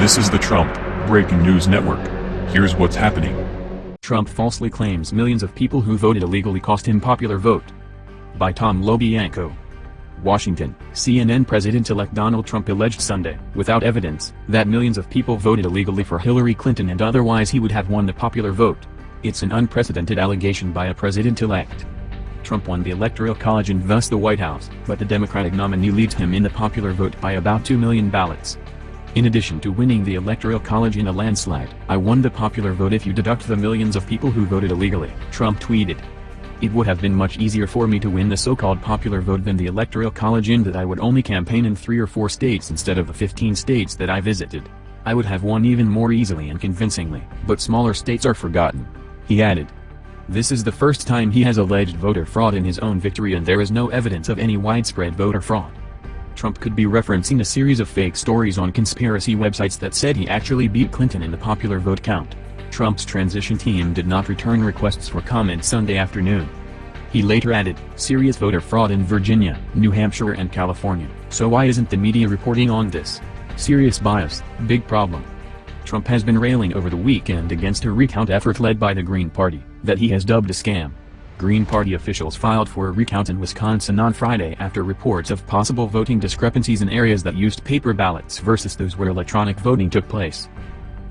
This is the Trump Breaking News Network. Here's what's happening. Trump falsely claims millions of people who voted illegally cost him popular vote. By Tom LoBianco. Washington, CNN President-elect Donald Trump alleged Sunday, without evidence, that millions of people voted illegally for Hillary Clinton and otherwise he would have won the popular vote. It's an unprecedented allegation by a president-elect. Trump won the Electoral College and thus the White House, but the Democratic nominee leads him in the popular vote by about 2 million ballots. In addition to winning the Electoral College in a landslide, I won the popular vote if you deduct the millions of people who voted illegally, Trump tweeted. It would have been much easier for me to win the so-called popular vote than the Electoral College in that I would only campaign in three or four states instead of the 15 states that I visited. I would have won even more easily and convincingly, but smaller states are forgotten. He added. This is the first time he has alleged voter fraud in his own victory and there is no evidence of any widespread voter fraud. Trump could be referencing a series of fake stories on conspiracy websites that said he actually beat Clinton in the popular vote count. Trump's transition team did not return requests for comment Sunday afternoon. He later added, serious voter fraud in Virginia, New Hampshire and California, so why isn't the media reporting on this? Serious bias, big problem. Trump has been railing over the weekend against a recount effort led by the Green Party, that he has dubbed a scam. Green Party officials filed for a recount in Wisconsin on Friday after reports of possible voting discrepancies in areas that used paper ballots versus those where electronic voting took place.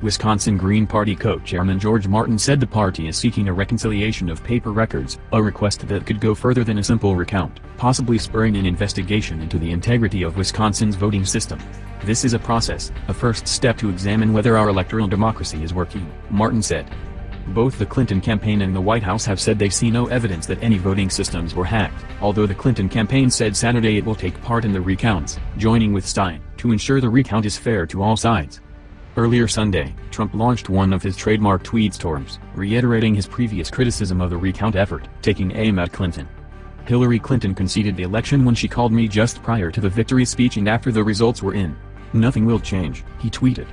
Wisconsin Green Party co-chairman George Martin said the party is seeking a reconciliation of paper records, a request that could go further than a simple recount, possibly spurring an investigation into the integrity of Wisconsin's voting system. This is a process, a first step to examine whether our electoral democracy is working, Martin said. Both the Clinton campaign and the White House have said they see no evidence that any voting systems were hacked, although the Clinton campaign said Saturday it will take part in the recounts, joining with Stein, to ensure the recount is fair to all sides. Earlier Sunday, Trump launched one of his trademark tweet storms, reiterating his previous criticism of the recount effort, taking aim at Clinton. Hillary Clinton conceded the election when she called me just prior to the victory speech and after the results were in. Nothing will change, he tweeted.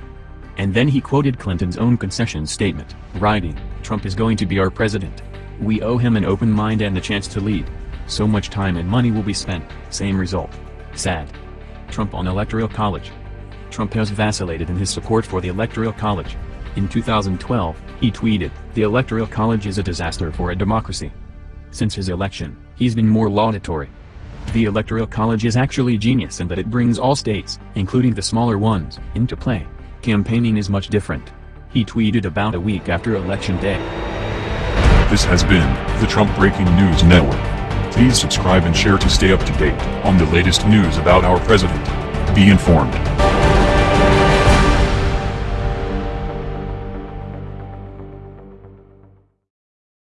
And then he quoted Clinton's own concession statement, writing, Trump is going to be our president. We owe him an open mind and the chance to lead. So much time and money will be spent, same result. Sad. Trump on Electoral College. Trump has vacillated in his support for the Electoral College. In 2012, he tweeted, the Electoral College is a disaster for a democracy. Since his election, he's been more laudatory. The Electoral College is actually genius in that it brings all states, including the smaller ones, into play. Campaigning is much different. He tweeted about a week after Election Day. This has been the Trump Breaking News Network. Please subscribe and share to stay up to date on the latest news about our president. Be informed.